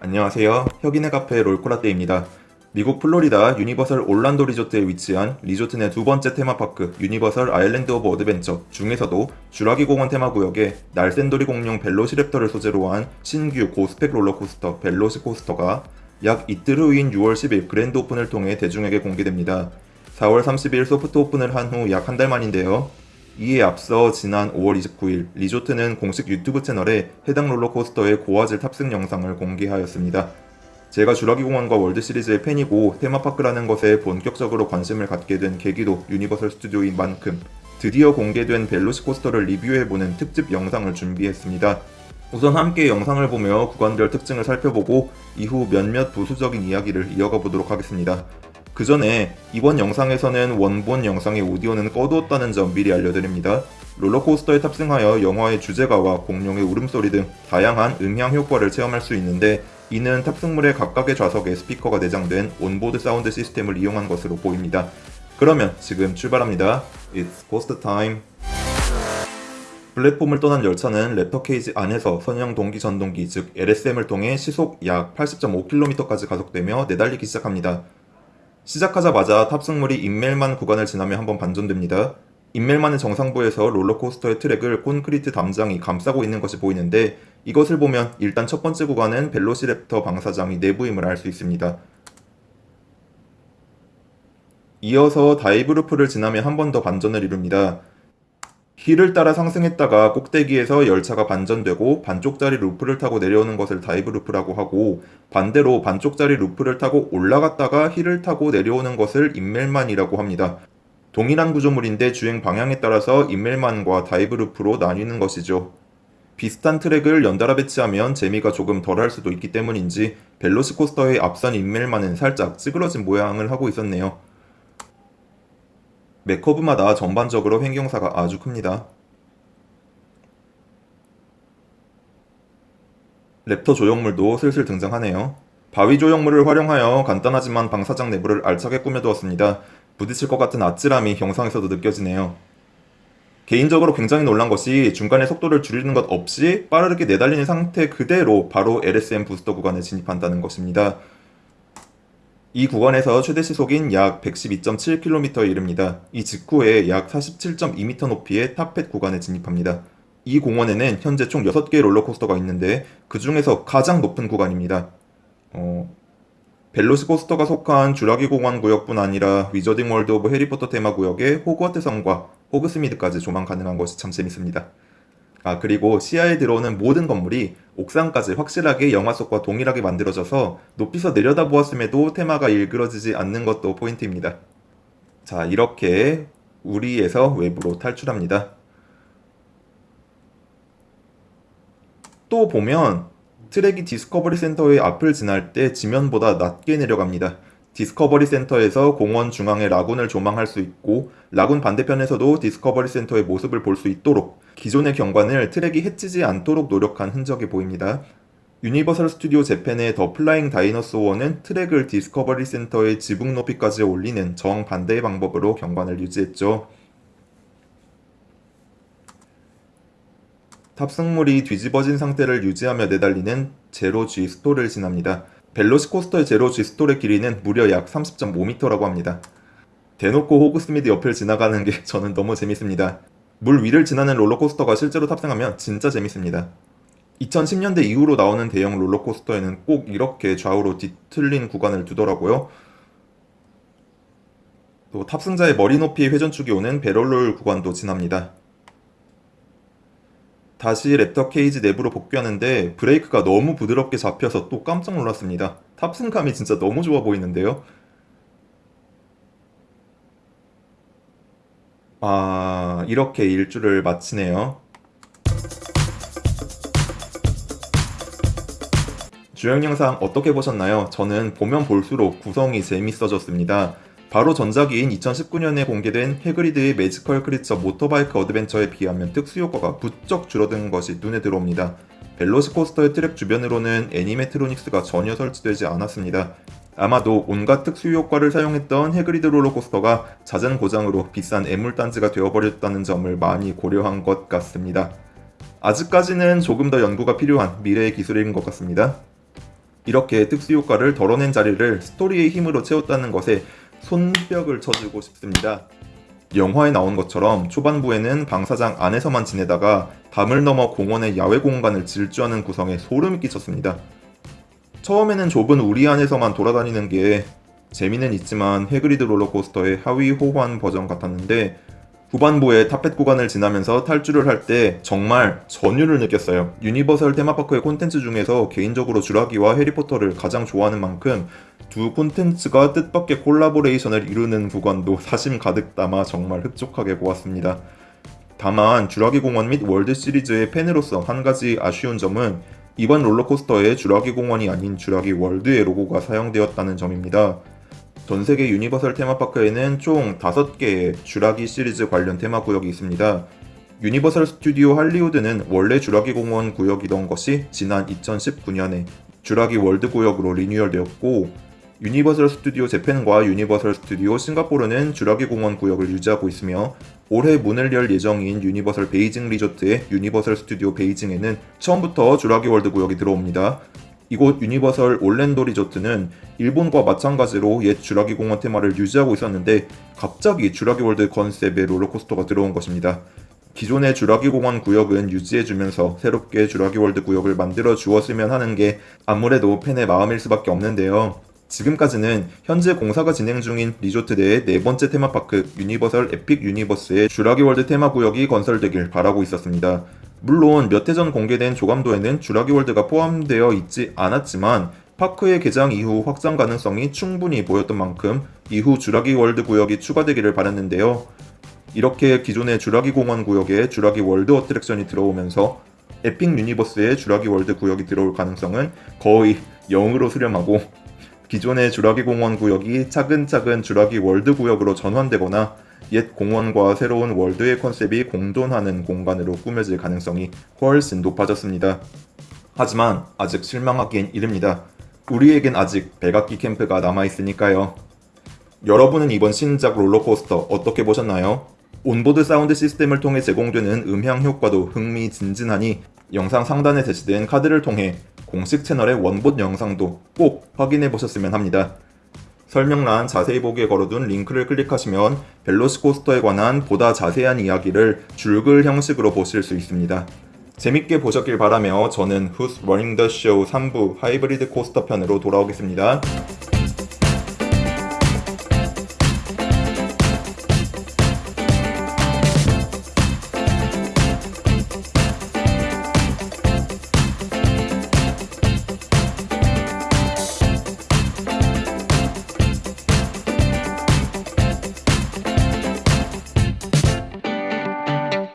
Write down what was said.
안녕하세요. 혁인의 카페 롤코라떼입니다. 미국 플로리다 유니버설 올란도 리조트에 위치한 리조트 내 두 번째 테마파크 유니버설 아일랜드 오브 어드벤처 중에서도 주라기 공원 테마구역에 날샌돌이 공룡 벨로시랩터를 소재로 한 신규 고스펙 롤러코스터 벨로시 코스터가 약 이틀 후인 6월 10일 grand open을 통해 대중에게 공개됩니다. 4월 30일 soft open을 한 후 약 한 달 만인데요. 이에 앞서 지난 5월 29일 리조트는 공식 유튜브 채널에 해당 롤러코스터의 고화질 탑승 영상을 공개하였습니다. 제가 주라기 공원과 월드 시리즈의 팬이고 테마파크라는 것에 본격적으로 관심을 갖게 된 계기도 유니버설 스튜디오인 만큼 드디어 공개된 벨로시 코스터를 리뷰해보는 특집 영상을 준비했습니다. 우선 함께 영상을 보며 구간별 특징을 살펴보고 이후 몇몇 부수적인 이야기를 이어가 보도록 하겠습니다. 그 전에 이번 영상에서는 원본 영상의 오디오는 꺼두었다는 점 미리 알려드립니다. 롤러코스터에 탑승하여 영화의 주제가와 공룡의 울음소리 등 다양한 음향 효과를 체험할 수 있는데 이는 탑승물의 각각의 좌석에 스피커가 내장된 onboard sound system을 이용한 것으로 보입니다. 그러면 지금 출발합니다. It's coast time. 플랫폼을 떠난 열차는 raptor cage 안에서 선형 동기 전동기 즉 LSM을 통해 시속 약 80.5km까지 가속되며 내달리기 시작합니다. 시작하자마자 탑승물이 Immelmann 구간을 지나며 한번 반전됩니다. Immelmann의 정상부에서 롤러코스터의 트랙을 콘크리트 담장이 감싸고 있는 것이 보이는데 이것을 보면 일단 첫 번째 구간은 벨로시랩터 방사장의 내부임을 알 수 있습니다. 이어서 dive loop를 지나며 한 번 더 반전을 이룹니다. hill을 따라 상승했다가 꼭대기에서 열차가 반전되고 반쪽짜리 루프를 타고 내려오는 것을 dive loop라고 하고 반대로 반쪽짜리 루프를 타고 올라갔다가 hill을 타고 내려오는 것을 Immelmann이라고 합니다. 동일한 구조물인데 주행 방향에 따라서 Immelmann과 dive loop로 나뉘는 것이죠. 비슷한 트랙을 연달아 배치하면 재미가 조금 덜할 수도 있기 때문인지 벨로시코스터의 앞선 인멜만은 살짝 찌그러진 모양을 하고 있었네요. 맥커브마다 전반적으로 횡경사가 아주 큽니다. 랩터 조형물도 슬슬 등장하네요. 바위 조형물을 활용하여 간단하지만 방사장 내부를 알차게 꾸며두었습니다. 부딪힐 것 같은 아찔함이 영상에서도 느껴지네요. 개인적으로 굉장히 놀란 것이 중간에 속도를 줄이는 것 없이 빠르게 내달리는 상태 그대로 바로 LSM 부스터 구간에 진입한다는 것입니다. 이 구간에서 최대 시속인 약 112.7km에 이릅니다. 이 직후에 약 47.2m 높이의 top hat 구간에 진입합니다. 이 공원에는 현재 총 6개의 롤러코스터가 있는데 그 중에서 가장 높은 구간입니다. 어, 벨로시코스터가 속한 주라기 공원 구역뿐 아니라 위저딩 월드 오브 해리포터 테마 구역의 호그와트 성과 호그스미드까지 조망 가능한 것이 참 재밌습니다. 아 그리고 시야에 들어오는 모든 건물이 옥상까지 확실하게 영화 속과 동일하게 만들어져서 높이서 내려다보았음에도 테마가 일그러지지 않는 것도 포인트입니다. 자 이렇게 우리에서 외부로 탈출합니다. 또 보면 트랙이 디스커버리 센터의 앞을 지날 때 지면보다 낮게 내려갑니다. 디스커버리 센터에서 공원 중앙의 라군을 조망할 수 있고 라군 반대편에서도 디스커버리 센터의 모습을 볼 수 있도록 기존의 경관을 트랙이 해치지 않도록 노력한 흔적이 보입니다. 유니버설 스튜디오 재팬의 더 플라잉 다이너소어는 트랙을 디스커버리 센터의 지붕 높이까지 올리는 정반대의 방법으로 경관을 유지했죠. 탑승물이 뒤집어진 상태를 유지하며 내달리는 zero-G stall을 지납니다. 벨로시코스터의 zero-G stall의 길이는 무려 약 30.5m라고 합니다. 대놓고 호그스미드 옆을 지나가는 게 저는 너무 재밌습니다. 물 위를 지나는 롤러코스터가 실제로 탑승하면 진짜 재밌습니다. 2010년대 이후로 나오는 대형 롤러코스터에는 꼭 이렇게 좌우로 뒤틀린 구간을 두더라고요. 또 탑승자의 머리 높이의 회전축이 오는 배럴롤 구간도 지납니다. 다시 랩터 케이지 내부로 복귀하는데 브레이크가 너무 부드럽게 잡혀서 또 깜짝 놀랐습니다. 탑승감이 진짜 너무 좋아 보이는데요. 아 이렇게 일주를 마치네요. 주행 영상 어떻게 보셨나요? 저는 보면 볼수록 구성이 재밌어졌습니다. 바로 전작인 2019년에 공개된 해그리드의 매지컬 크리처 모터바이크 어드벤처에 비하면 특수 효과가 부쩍 줄어든 것이 눈에 들어옵니다. 벨로시코스터의 트랙 주변으로는 animatronics가 전혀 설치되지 않았습니다. 아마도 온갖 특수 효과를 사용했던 해그리드 롤러코스터가 잦은 고장으로 비싼 애물단지가 되어버렸다는 점을 많이 고려한 것 같습니다. 아직까지는 조금 더 연구가 필요한 미래의 기술인 것 같습니다. 이렇게 특수 효과를 덜어낸 자리를 스토리의 힘으로 채웠다는 것에 손뼉을 쳐주고 싶습니다. 영화에 나온 것처럼 초반부에는 방사장 안에서만 지내다가 담을 넘어 공원의 야외 공간을 질주하는 구성에 소름이 끼쳤습니다. 처음에는 좁은 우리 안에서만 돌아다니는 게 재미는 있지만 해그리드 롤러코스터의 하위 호환 버전 같았는데 후반부에 top hat 구간을 지나면서 탈출을 할 때 정말 전율을 느꼈어요. 유니버설 테마파크의 콘텐츠 중에서 개인적으로 주라기와 해리포터를 가장 좋아하는 만큼 두 콘텐츠가 뜻밖의 콜라보레이션을 이루는 구간도 사심 가득 담아 정말 흡족하게 보았습니다. 다만 주라기 공원 및 월드 시리즈의 팬으로서 한 가지 아쉬운 점은 이번 롤러코스터에 주라기 공원이 아닌 주라기 월드의 로고가 사용되었다는 점입니다. 전 세계 유니버설 테마파크에는 총 5개의 주라기 시리즈 관련 테마 구역이 있습니다. 유니버설 스튜디오 할리우드는 원래 주라기 공원 구역이던 것이 지난 2019년에 주라기 월드 구역으로 리뉴얼되었고 유니버설 스튜디오 재팬과 유니버설 스튜디오 싱가포르는 주라기 공원 구역을 유지하고 있으며 올해 문을 열 예정인 유니버설 베이징 리조트의 유니버설 스튜디오 베이징에는 처음부터 주라기 월드 구역이 들어옵니다. 이곳 유니버설 올랜도 리조트는 일본과 마찬가지로 옛 주라기 공원 테마를 유지하고 있었는데 갑자기 주라기 월드 컨셉의 롤러코스터가 들어온 것입니다. 기존의 주라기 공원 구역은 유지해주면서 새롭게 주라기 월드 구역을 만들어 주었으면 하는 게 아무래도 팬의 마음일 수밖에 없는데요. 지금까지는 현재 공사가 진행 중인 리조트 내의 네 번째 테마파크 유니버설 에픽 유니버스의 주라기 월드 테마 구역이 건설되길 바라고 있었습니다. 물론 몇 해 전 공개된 조감도에는 주라기 월드가 포함되어 있지 않았지만 파크의 개장 이후 확장 가능성이 충분히 보였던 만큼 이후 주라기 월드 구역이 추가되기를 바랐는데요. 이렇게 기존의 주라기 공원 구역에 주라기 월드 어트랙션이 들어오면서 에픽 유니버스의 주라기 월드 구역이 들어올 가능성은 거의 0으로 수렴하고 기존의 주라기 공원 구역이 차근차근 주라기 월드 구역으로 전환되거나 옛 공원과 새로운 월드의 컨셉이 공존하는 공간으로 꾸며질 가능성이 훨씬 높아졌습니다. 하지만 아직 실망하기엔 이릅니다. 우리에겐 아직 백악기 캠프가 남아있으니까요. 여러분은 이번 신작 롤러코스터 어떻게 보셨나요? 온보드 사운드 시스템을 통해 제공되는 음향 효과도 흥미진진하니 영상 상단에 제시된 카드를 통해 공식 채널의 원본 영상도 꼭 확인해 보셨으면 합니다. 설명란 자세히 보기에 걸어둔 링크를 클릭하시면 벨로시코스터에 관한 보다 자세한 이야기를 줄글 형식으로 보실 수 있습니다. 재밌게 보셨길 바라며 저는 Who's Running the Show 3부 하이브리드 코스터 편으로 돌아오겠습니다.